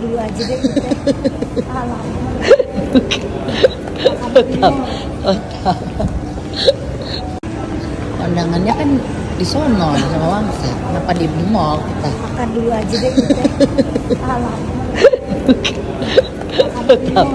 dulu aja deh. Alah. Ya. Otak. Tetap. Kondangannya kan di sono sama Wangsa. Kenapa di mall kita? Makan dulu aja deh. Ya. Alah. Tetap.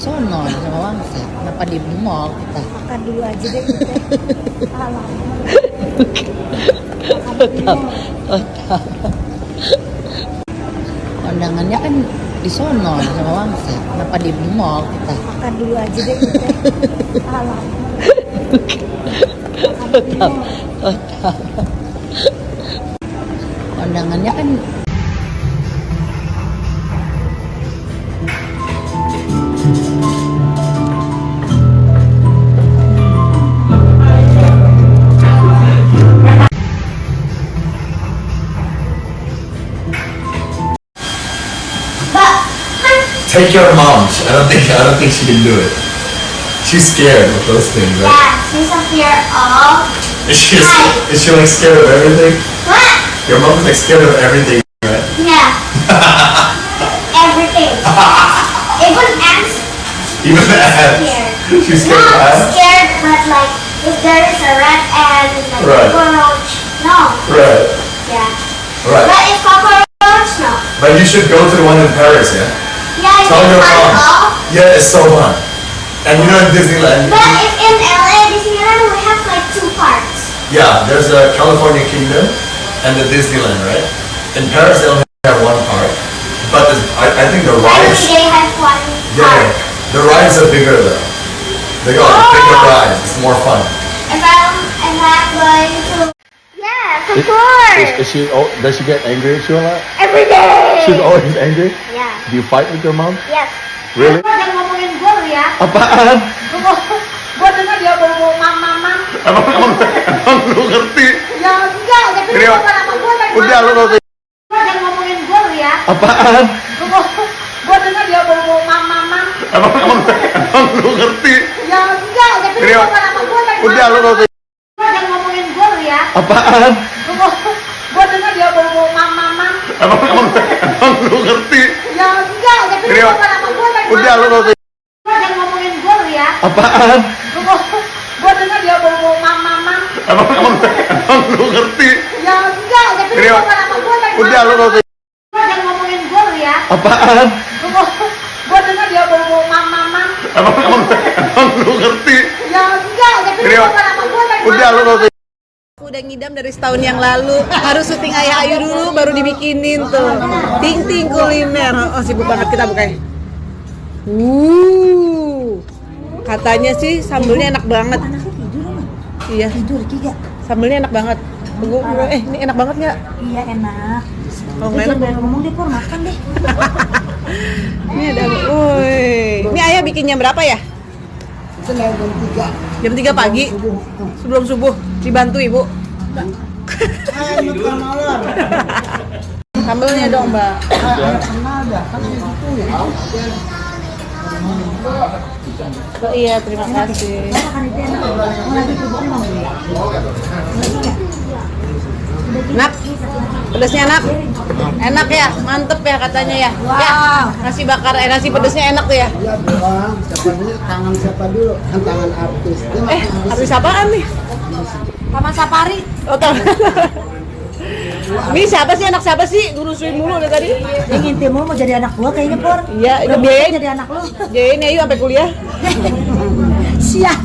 Sono sama Wangsa. Kenapa di mall kita? Makan dulu aja deh kita. Alam. Otak. Otak. Pandangannya kan di sono sama Wangsa. Kenapa di mall kita? Makan dulu aja deh. Alam. Otak. Otak. Pandangannya kan Take your mom. I don't think I don't think she can do it. She's scared of those things, right? Yeah, she's a fear of Is she is she like scared of everything? what? Your mom's like scared of everything, right? Yeah. Everything. Even ants Even the ants. scared. She's scared of Not ants. scared, but like if there is a rat and like Right. cockroach, no. Right. Yeah. Right. But if cockroach, no. But you should go to the one in Paris, yeah? Yeah, Tell your mom. all. Yeah, it's so fun. And you know in Disneyland, But if in LA Disneyland we have like two parts. yeah, there's a California Kingdom and the Disneyland, right? In Paris they only have one park, but the, I, I think the Every rides, day has one yeah, part. the rides are bigger though. They got oh, bigger Oh. rides. It's more fun. If I'm if I'm going to Yes, of course. she? Oh, does she get angry at you a lot? Every day. She's always angry. Yeah. Do you fight with your mom? Yes. Really? Jangan ngomongin gue lu ya. Apaan? Gue dengar dia bawa mam mam mam. Emang emang emang lu ngerti? Ya enggak, tapi Ini- gue kenapa gue dari Udah lu ngerti? Jangan ngomongin gue lu ya. Apaan? Gue dengar dia bawa mam mam mam. Emang emang emang lu ngerti? Ya enggak, tapi Ini- gue kenapa gue dari Udah lu ngerti? Jangan ngomongin gue lu ya. Apaan? Gue dengar dia bawa mam mam mam. Emang emang emang lu ngerti? Iya. Rio. Udah lu nggak Jangan ngomongin gue lu ya. Apaan? Gue dengar dia ngomong mama mama. Emang emang lu ngerti? Ya enggak, tapi Rio. Udah lu nggak Jangan ngomongin gue lu ya. Apaan? Gue dengar dia ngomong mama mama. Emang emang emang lu ngerti? Ya enggak, tapi Rio. Udah lu nggak Udah ngidam dari setahun yang lalu. Harus syuting ayah ayu dulu baru dibikinin tuh. Ting ting kuliner. Oh sibuk banget. Kita bukannya uh. Katanya sih sambelnya enak banget. Iya. Tidur tiga. sambelnya enak banget. Gua- eh ini enak banget nggak? Iya enak. oh Lu nggak enak ngomong deh, Pur. Makan deh. ini ada woi. Ini ayah bikinnya berapa ya? Jam 3 pagi. Sebelum subuh. Dibantu ibu sambelnya dong mbak Oh, iya terima kasih itu enak. Nak, pedasnya enak? Enak ya, mantep ya katanya ya. Ya, nasi bakar, eh nasi pedasnya enak tuh ya. Ya doang, siapa dulu? Tangan siapa dulu? Kan tangan artis. Dia Eh, artis. apaan nih? Taman Safari. Oh, tahu. Ini siapa sih anak siapa sih? Ngurusin mulu dari tadi. Yang ngintip mulu mau jadi anak gua kayaknya, Pur. Iya, Udah biayain. jadi anak lu. Jayain ayo sampai kuliah. Siap.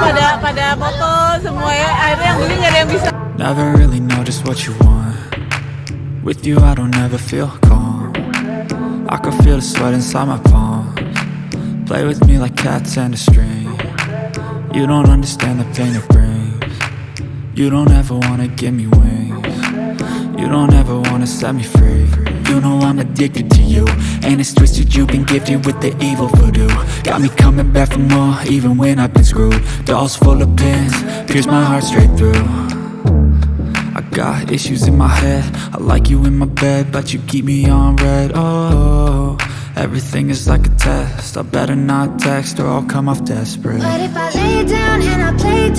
Pada pada foto semua ya. Akhirnya yang beli nggak ada yang bisa. Never really know just what you want. With you I don't ever feel calm. I can feel the sweat inside my palms. Play with me like cats and a string. You don't understand the pain it brings. You don't ever wanna give me wings. You don't ever wanna set me free You know I'm addicted to you. And it's twisted you've been gifted with the evil voodoo. Got me coming back for more even when I've been screwed. Dolls full of pins, pierce my heart straight through. I got issues in my head. I like you in my bed But you keep me on red. Oh, everything is like a test. I better not text or I'll come off desperate. But if I lay down and I play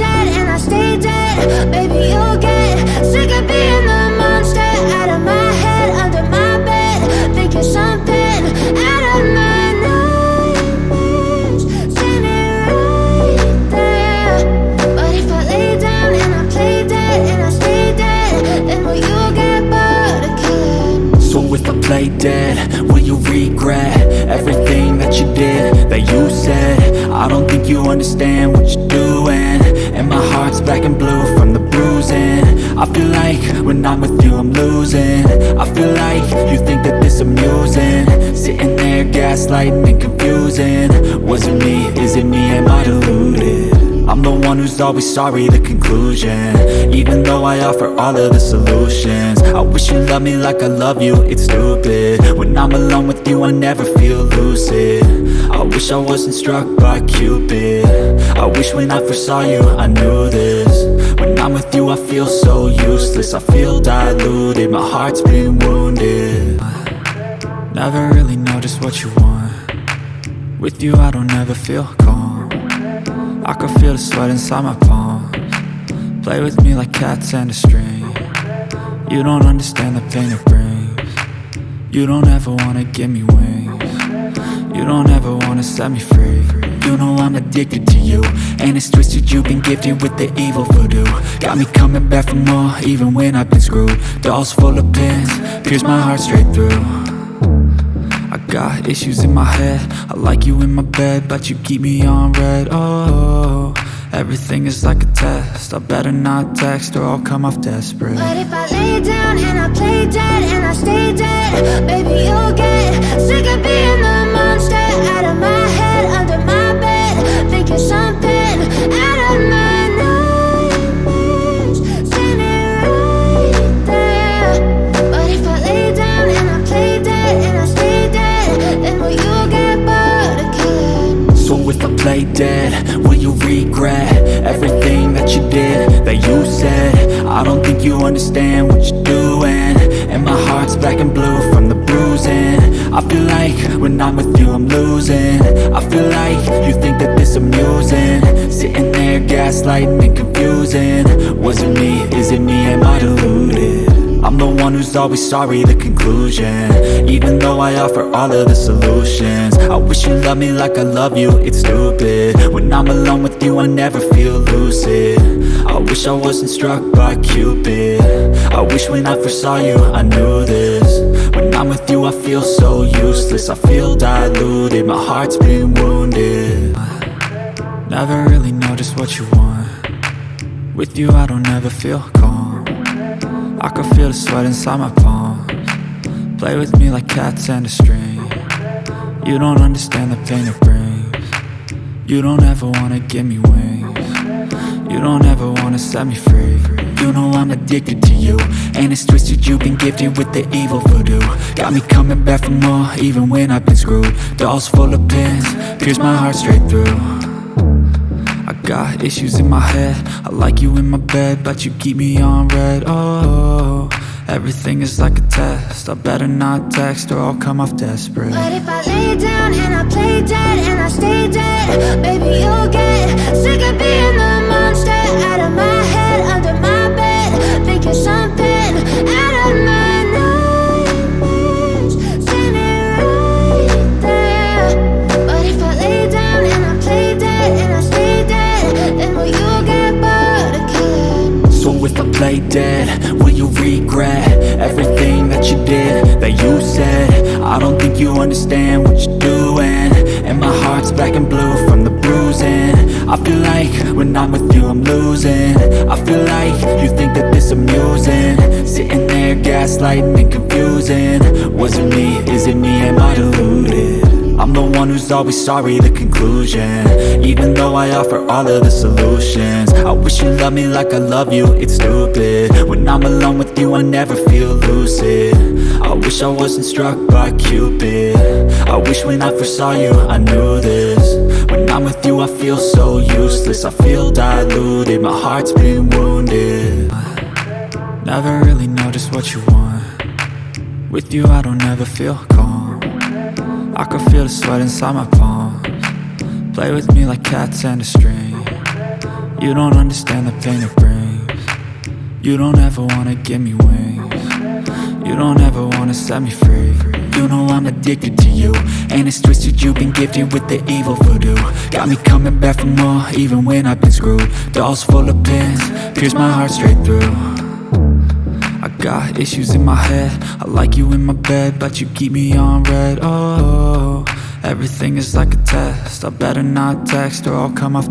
play dead, will you regret everything that you did, that you said? I don't think you understand what you're doing. And my heart's black and blue from the bruising. I feel like when I'm with you I'm losing. I feel like you think that this amusing. Sitting there gaslighting and confusing. Was it me, is it me, am I deluded? Always sorry, the conclusion. Even though I offer all of the solutions. I wish you loved me like I love you, it's stupid. When I'm alone with you, I never feel lucid. I wish I wasn't struck by Cupid. I wish when I first saw you, I knew this. When I'm with you, I feel so useless. I feel diluted, my heart's been wounded. Never really know just what you want. With you, I don't ever feel calm I can feel the sweat inside my palms. Play with me like cats and a string. You don't understand the pain it brings. You don't ever wanna give me wings. You don't ever wanna set me free. You know I'm addicted to you And it's twisted you've been gifted with the evil voodoo. Got me coming back for more even when I've been screwed. Dolls full of pins, pierce my heart straight through got issues in my head. I like you in my bed But you keep me on red. Oh, everything is like a test. I better not text or I'll come off desperate. But if I lay down and I if I play dead, will you regret everything that you did, that you said? I don't think you understand what you're doing. And my heart's black and blue from the bruising. I feel like when I'm with you I'm losing. I feel like you think that this amusing. Sitting there gaslighting and confusing. Was it me, is it me, am I deluded? One who's always sorry, the conclusion. Even though I offer all of the solutions I wish you loved me like I love you, it's stupid. When I'm alone with you, I never feel lucid. I wish I wasn't struck by Cupid. I wish when I first saw you, I knew this. When I'm with you, I feel so useless. I feel diluted, my heart's been wounded. Never really know just what you want. With you, I don't ever feel I can feel the sweat inside my palms. Play with me like cats and a string. You don't understand the pain it brings. You don't ever wanna give me wings. You don't ever wanna set me free. You know I'm addicted to you. And it's twisted you've been gifted with the evil voodoo. Got me coming back for more even when I've been screwed. Dolls full of pins, pierce my heart straight through got issues in my head. I like you in my bed But you keep me on red. Oh, everything is like a test. I better not text or I'll come off desperate. But if I lay down and I play dead and I stay dead, baby, you'll Play dead, will you regret everything that you did, that you said? I don't think you understand what you're doing. And my heart's black and blue from the bruising. I feel like when I'm with you I'm losing. I feel like you think that this amusing. Sitting there gaslighting and confusing. Was it me, is it me, one who's always sorry, the conclusion. Even though I offer all of the solutions I wish you loved me like I love you, it's stupid. When I'm alone with you I never feel lucid. I wish I wasn't struck by Cupid. I wish when I first saw you I knew this. When I'm with you I feel so useless I feel diluted, my heart's been wounded. Never really know just what you want. With you I don't ever feel calm I can feel the sweat inside my palms. Play with me like cats and a string. You don't understand the pain it brings. You don't ever wanna give me wings. You don't ever wanna set me free. You know I'm addicted to you. And it's twisted you've been gifted with the evil voodoo. Got me coming back for more even when I've been screwed. Dolls full of pins, pierce my heart straight through got issues in my head. I like you in my bed But you keep me on red. Oh, everything is like a test. I better not text or I'll come off